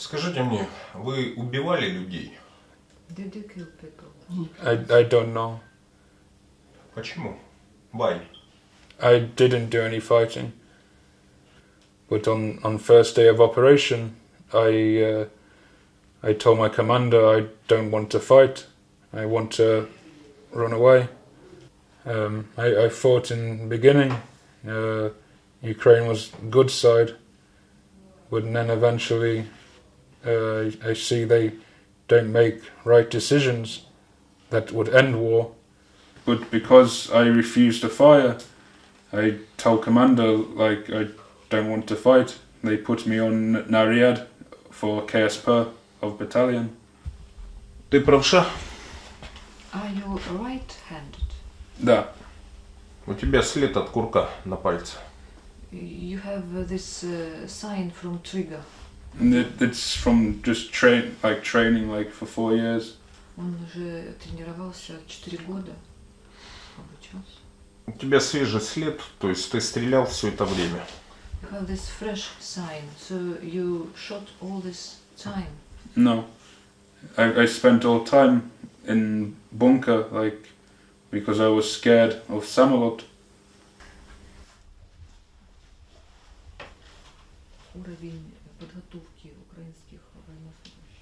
Скажите мне, вы убивали людей? Did you kill people? I, I don't know. Почему? Why? I didn't do any fighting. But on, on first day of operation, I uh, I told my commander I don't want to fight. I want to run away. Um, I, I fought in the beginning. Uh, Ukraine was good side, but then eventually uh, I see they don't make right decisions that would end war. But because I refused to fire, I told commander like I don't want to fight. They put me on Nariad for KSP of battalion. Ты правша? Are you right-handed? Да. У тебя след от курка на пальце. You have uh, this uh, sign from trigger. And it, it's from just train like training like for four years. Он уже тренировался 4 года. Обучался. У тебя свежий след, то есть ты стрелял все это время. You have this fresh sign, so you shot all this time. No. I, I spent all time in bunker like because I was scared of Samalot. уровень подготовки украинских военнослужащих?